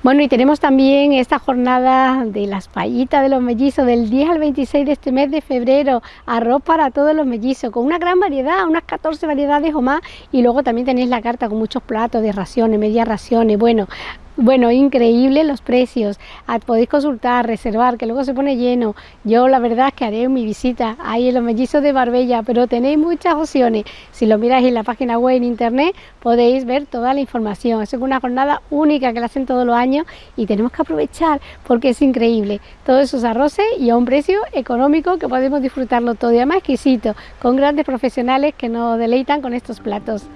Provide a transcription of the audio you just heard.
Bueno, y tenemos también esta jornada de las payitas de los mellizos del 10 al 26 de este mes de febrero, arroz para todos los mellizos, con una gran variedad, unas 14 variedades o más, y luego también tenéis la carta con muchos platos de raciones, medias raciones, bueno, bueno, increíble los precios. Ah, podéis consultar, reservar, que luego se pone lleno. Yo la verdad es que haré mi visita ahí en los mellizos de Barbella, pero tenéis muchas opciones. Si lo miráis en la página web en internet, podéis ver toda la información. Es una jornada única que la hacen todos los años y tenemos que aprovechar porque es increíble. Todos esos arroces y a un precio económico que podemos disfrutarlo todo y además exquisito, con grandes profesionales que nos deleitan con estos platos.